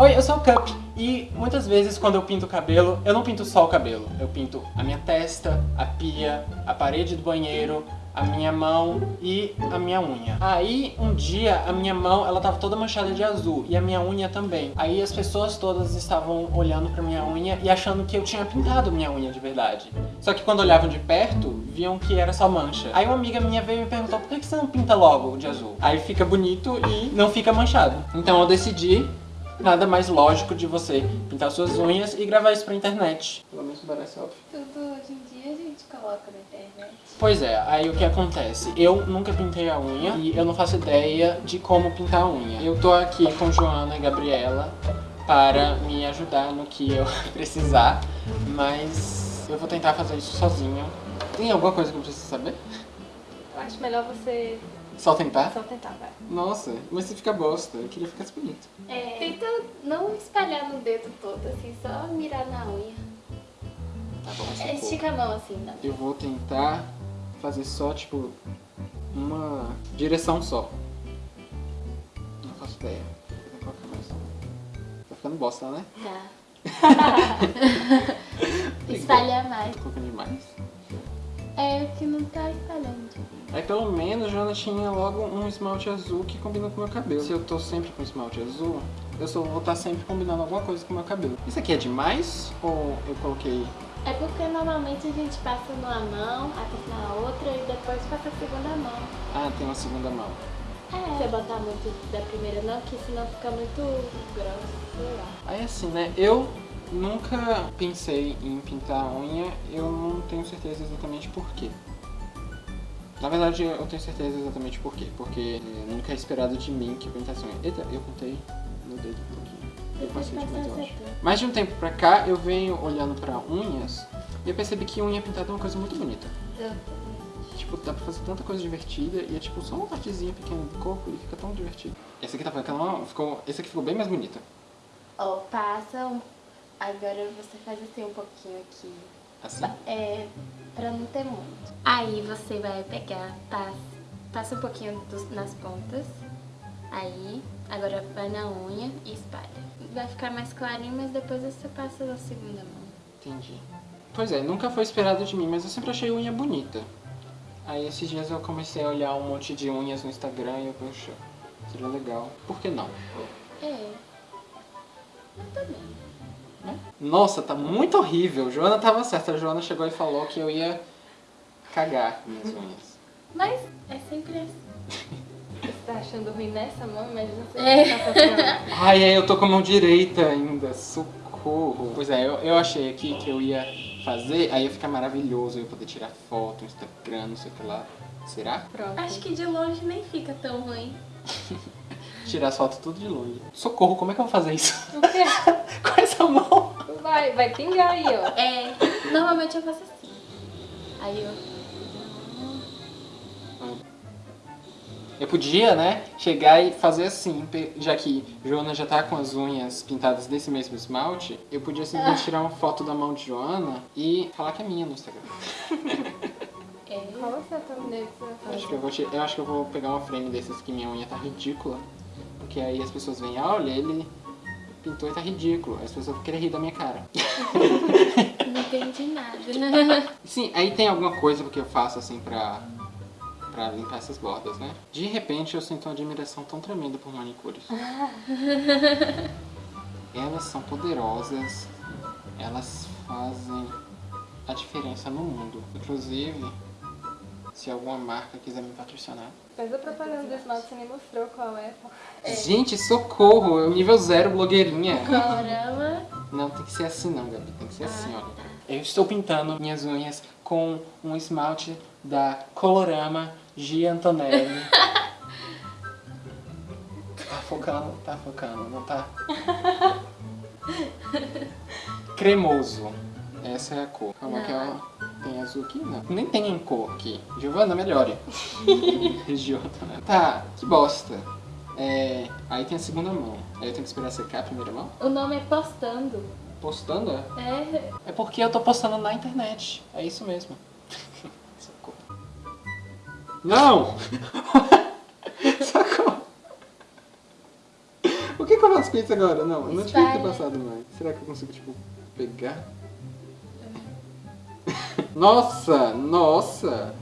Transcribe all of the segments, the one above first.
Oi, eu sou o Cup e muitas vezes quando eu pinto o cabelo, eu não pinto só o cabelo. Eu pinto a minha testa, a pia, a parede do banheiro, a minha mão e a minha unha. Aí, um dia, a minha mão, ela tava toda manchada de azul e a minha unha também. Aí as pessoas todas estavam olhando pra minha unha e achando que eu tinha pintado minha unha de verdade. Só que quando olhavam de perto, viam que era só mancha. Aí uma amiga minha veio e me perguntou por que você não pinta logo de azul? Aí fica bonito e não fica manchado. Então eu decidi nada mais lógico de você pintar suas unhas e gravar isso pra internet. Pelo menos parece óbvio. Tudo hoje em dia a gente coloca na internet. Pois é, aí o que acontece? Eu nunca pintei a unha e eu não faço ideia de como pintar a unha. Eu tô aqui com Joana e Gabriela para me ajudar no que eu precisar, mas eu vou tentar fazer isso sozinho. Tem alguma coisa que eu preciso saber? Eu acho melhor você Só tentar? só tentar, vai. Nossa, mas você fica bosta. Eu queria ficar bonito. É, tenta não espalhar no dedo todo, assim, só mirar na unha. Tá bom, É, estica a mão assim, não. Eu vou tentar fazer só, tipo, uma direção só. Não faço ideia. Vou mais. Tá ficando bosta, né? Tá. Espalha mais. Tô colocando demais. É que não tá espalhando. Aí pelo menos Joana tinha logo um esmalte azul que combina com o meu cabelo. Se eu tô sempre com esmalte azul, eu só vou estar sempre combinando alguma coisa com o meu cabelo. Isso aqui é demais? Ou eu coloquei... É porque normalmente a gente passa numa mão, passa na outra e depois passa a segunda mão. Ah, tem uma segunda mão. É. Você botar muito da primeira não, que senão fica muito grosso, sei lá. Aí assim, né, eu nunca pensei em pintar a unha, eu não tenho certeza exatamente por quê. Na verdade, eu tenho certeza exatamente por quê. Porque eh, nunca é esperado de mim que eu pintasse unha. Eita, eu pintei no dedo um pouquinho. Eu passei demais, eu passa acho. Mais de um tempo pra cá, eu venho olhando pra unhas e eu percebi que unha pintada é uma coisa muito bonita. Tipo, dá pra fazer tanta coisa divertida e é tipo só uma partezinha pequena do corpo e fica tão divertido. Esse aqui tá ficando, ficou, esse aqui ficou bem mais bonito. Ó, passa um... Agora você faz assim um pouquinho aqui. Assim. É, pra não ter muito. Aí você vai pegar, passa, passa um pouquinho dos- nas pontas. Aí, agora vai na unha e espalha. Vai ficar mais clarinho, mas depois você passa na segunda mão. Entendi. Pois é, nunca foi esperado de mim, mas eu sempre achei unha bonita. Aí esses dias eu comecei a olhar um monte de unhas no Instagram e eu, poxa, seria legal. Por que não? É. Eu também. Né? Nossa, tá muito horrível. Joana tava certa. A Joana chegou e falou que eu ia cagar minhas unhas. Mas é sempre assim. Você tá achando ruim nessa mão? Imagina você É. tá passando. Ai, ai, eu tô com a mão direita ainda. Socorro. Pois é, eu, eu achei aqui que eu ia fazer, aí ia ficar maravilhoso. Eu ia poder tirar foto, Instagram, não sei o que lá. Será? Pronto. Acho que de longe nem fica tão ruim. Tirar as fotos tudo de longe. Socorro, como é que eu vou fazer isso? O quê? com essa mão? Vai, vai pingar aí, ó. É, normalmente eu faço assim. Aí eu... Eu podia, né, chegar e fazer assim, já que Joana já tá com as unhas pintadas desse mesmo esmalte, eu podia simplesmente tirar uma foto da mão de Joana e falar que é minha no Instagram. É. Qual é a thumbnail que você vai fazer? Acho que eu vou, eu acho que eu vou pegar uma frame desses que minha unha tá ridícula, porque aí as pessoas veem, ah, olha, ele pintou e tá ridículo, aí as pessoas vão querer rir da minha cara. Não entendi nada. Sim, aí tem alguma coisa que eu faço assim pra, pra limpar essas bordas, né? De repente eu sinto uma admiração tão tremenda por manicures. Elas são poderosas, elas fazem a diferença no mundo. Inclusive, se alguma marca quiser me patrocinar. Faz a propaganda do esmalte, você nem mostrou qual é. pô. Gente, socorro! Eu nível zero blogueirinha. Colorama. Não, tem que ser assim não, Gabi. Tem que ser assim, olha. Eu estou pintando minhas unhas com um esmalte da Colorama G. Antonelli. tá focando? Tá focando, não tá? Cremoso. Essa é a cor. Calma que ela tem azul aqui? Não. Nem tem em cor aqui. Giovana, melhore. Giovana. Tá, que bosta. É, aí tem a segunda mão. Aí eu tenho que esperar secar a primeira mão? O nome é Postando. Postando? é? É, porque eu tô postando na internet. É isso mesmo. Socorro. Não! Socorro! O que, que eu faço com isso agora? Não, eu não tinha que ter passado mais. Será que eu consigo, tipo, pegar? Nossa, nossa!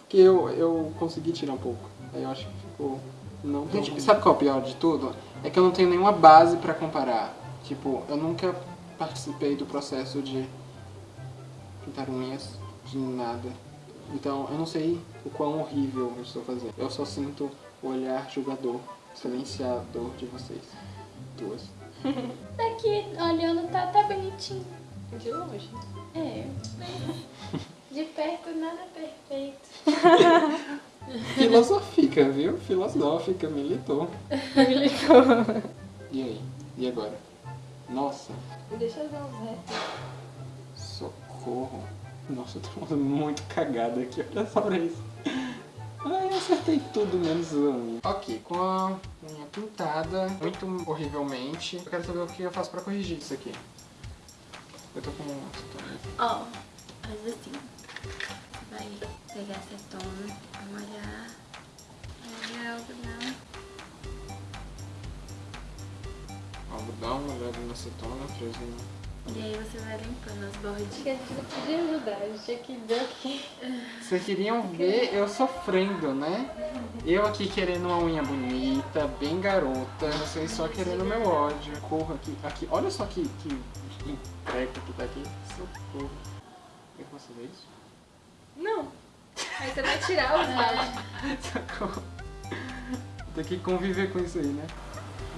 Porque eu, eu consegui tirar um pouco. Aí eu acho que ficou... Não. Gente, sabe qual é o pior de tudo? É que eu não tenho nenhuma base pra comparar. Tipo, eu nunca participei do processo de pintar unhas, de nada. Então, eu não sei o quão horrível eu estou fazendo. Eu só sinto o olhar julgador, silenciador de vocês. Duas. Daqui, olhando, tá, tá bonitinho. De longe. É. De perto, nada perfeito. Filosófica, viu? Filosófica, militou. E aí? E agora? Nossa, Deixa eu dar uns retos. socorro. Nossa, eu tô muito cagada aqui, olha só pra isso. Acertei tudo menos unha. Ok, com a unha pintada, muito horrivelmente. Eu quero saber o que eu faço pra corrigir isso aqui. Eu tô com... Ó, faz assim. Você vai pegar acetona, vai molhar. Molhar o algodão. Algodão, molhado na acetona, fresinho. E aí você vai limpando as Acho bordinhas. que a gente não podia ajudar, a gente tinha que ver aqui. Vocês queriam ver eu sofrendo, né? Eu aqui querendo uma unha bonita, bem garota, vocês só querendo meu ódio. Corro aqui, aqui, olha só que, que, que treco que tá aqui. Socorro. Eu posso fazer isso? Não. Aí você vai tirar o esmalte. Socorro. Tem que conviver com isso aí, né?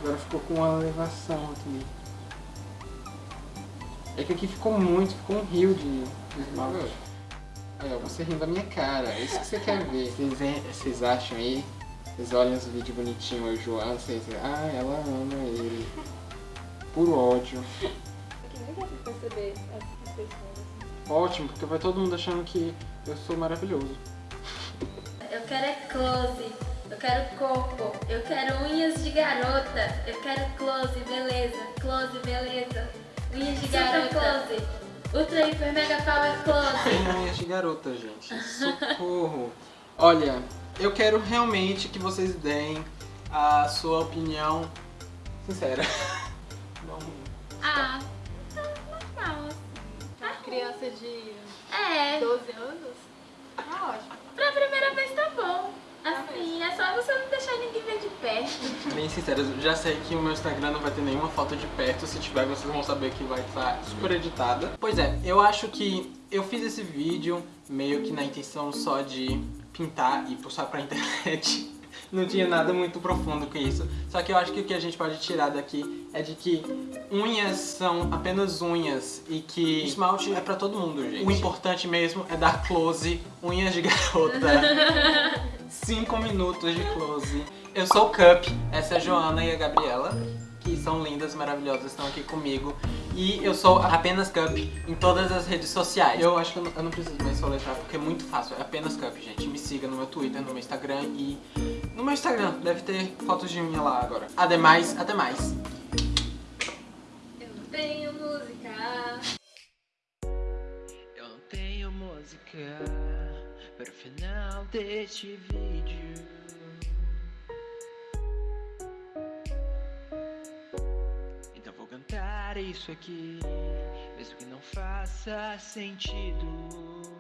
Agora ficou com uma elevação aqui. É que aqui ficou muito, ficou um rio de de esmalte. Aí, ó, você rindo da minha cara, é isso que você quer ver. Vocês, vocês acham aí, vocês olham os vídeos bonitinhos, eu João, vocês, ah, ela ama ele. Puro ódio. Perceber assim. Ótimo, porque vai todo mundo achando que eu sou maravilhoso. Eu quero é close, eu quero corpo, eu quero unhas de garota, eu quero close, beleza, close, beleza. Unhas de garota, close. Ultra hiper mega power close. Tem unhas de garota, gente. Socorro. Olha, eu quero realmente que vocês deem a sua opinião sincera. Não. Ah, tá normal. Uma criança de É, 12 anos? Tá ótimo. pra primeira vez tá bom. Assim, é só você não deixar ninguém ver de perto. Bem sincero, eu já sei que o meu Instagram não vai ter nenhuma foto de perto. Se tiver, vocês vão saber que vai estar super editada. Pois é, eu acho que eu fiz esse vídeo meio que na intenção só de pintar e postar pra internet. Não tinha nada muito profundo com isso. Só que eu acho que o que a gente pode tirar daqui é de que unhas são apenas unhas e que esmalte é pra todo mundo, gente. O importante mesmo é dar close, unhas de garota. 5 minutos de close. Eu sou o Cup, essa é a Joana e a Gabriela, que são lindas, maravilhosas, estão aqui comigo. E eu sou apenas Cup em todas as redes sociais. Eu acho que eu não, eu não preciso mais soletrar porque é muito fácil, é apenas Cup, gente. Me siga no meu Twitter, no meu Instagram e no meu Instagram. Deve ter fotos de unha lá agora. Ademais, até mais. Eu não tenho música. Eu não tenho música para o final deste vídeo. Então vou cantar isso aqui, mesmo que não faça sentido.